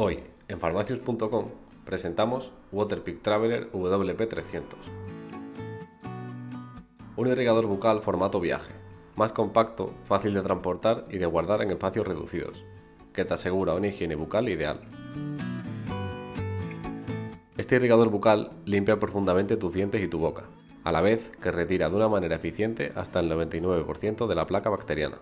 Hoy, en farmacius.com, presentamos Waterpik Traveler WP300. Un irrigador bucal formato viaje, más compacto, fácil de transportar y de guardar en espacios reducidos, que te asegura una higiene bucal ideal. Este irrigador bucal limpia profundamente tus dientes y tu boca, a la vez que retira de una manera eficiente hasta el 99% de la placa bacteriana.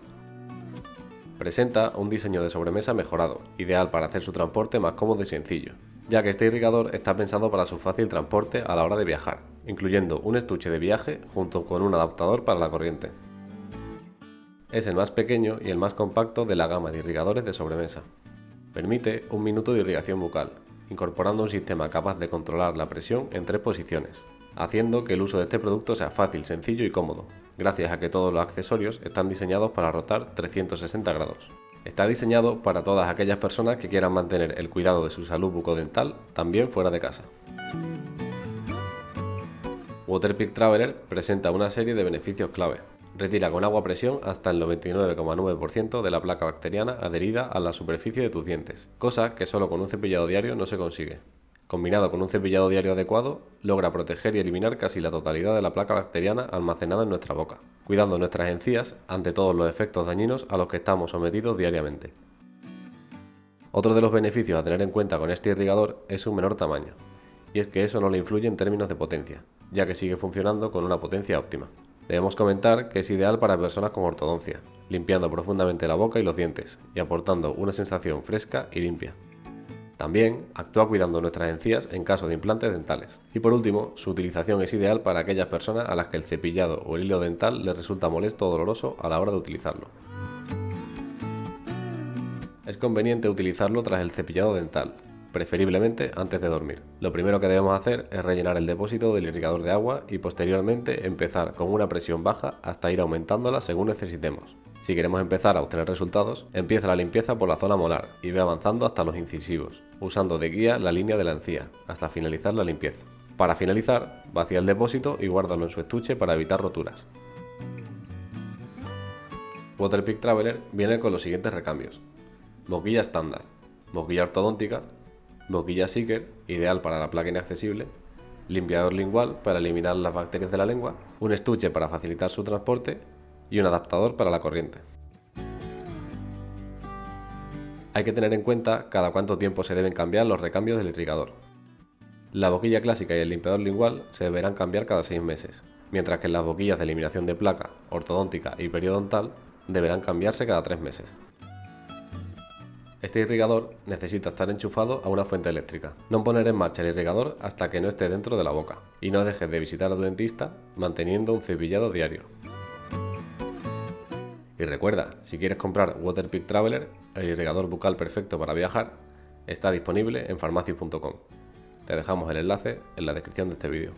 Presenta un diseño de sobremesa mejorado, ideal para hacer su transporte más cómodo y sencillo, ya que este irrigador está pensado para su fácil transporte a la hora de viajar, incluyendo un estuche de viaje junto con un adaptador para la corriente. Es el más pequeño y el más compacto de la gama de irrigadores de sobremesa. Permite un minuto de irrigación bucal, incorporando un sistema capaz de controlar la presión en tres posiciones, haciendo que el uso de este producto sea fácil, sencillo y cómodo, gracias a que todos los accesorios están diseñados para rotar 360 grados. Está diseñado para todas aquellas personas que quieran mantener el cuidado de su salud bucodental también fuera de casa. Waterpik Traveler presenta una serie de beneficios clave. Retira con agua a presión hasta el 99,9% de la placa bacteriana adherida a la superficie de tus dientes, cosa que solo con un cepillado diario no se consigue combinado con un cepillado diario adecuado, logra proteger y eliminar casi la totalidad de la placa bacteriana almacenada en nuestra boca, cuidando nuestras encías ante todos los efectos dañinos a los que estamos sometidos diariamente. Otro de los beneficios a tener en cuenta con este irrigador es su menor tamaño, y es que eso no le influye en términos de potencia, ya que sigue funcionando con una potencia óptima. Debemos comentar que es ideal para personas con ortodoncia, limpiando profundamente la boca y los dientes, y aportando una sensación fresca y limpia. También actúa cuidando nuestras encías en caso de implantes dentales. Y por último, su utilización es ideal para aquellas personas a las que el cepillado o el hilo dental les resulta molesto o doloroso a la hora de utilizarlo. Es conveniente utilizarlo tras el cepillado dental, preferiblemente antes de dormir. Lo primero que debemos hacer es rellenar el depósito del irrigador de agua y posteriormente empezar con una presión baja hasta ir aumentándola según necesitemos. Si queremos empezar a obtener resultados, empieza la limpieza por la zona molar y ve avanzando hasta los incisivos, usando de guía la línea de la encía, hasta finalizar la limpieza. Para finalizar, vacía el depósito y guárdalo en su estuche para evitar roturas. Waterpik Traveler viene con los siguientes recambios. Boquilla estándar, boquilla ortodóntica, boquilla Seeker, ideal para la placa inaccesible, limpiador lingual para eliminar las bacterias de la lengua, un estuche para facilitar su transporte y un adaptador para la corriente. Hay que tener en cuenta cada cuánto tiempo se deben cambiar los recambios del irrigador. La boquilla clásica y el limpiador lingual se deberán cambiar cada 6 meses, mientras que las boquillas de eliminación de placa, ortodóntica y periodontal deberán cambiarse cada 3 meses. Este irrigador necesita estar enchufado a una fuente eléctrica. No poner en marcha el irrigador hasta que no esté dentro de la boca. Y no dejes de visitar a tu dentista manteniendo un cepillado diario. Y recuerda, si quieres comprar Waterpik Traveler, el irrigador bucal perfecto para viajar, está disponible en farmacias.com. Te dejamos el enlace en la descripción de este vídeo.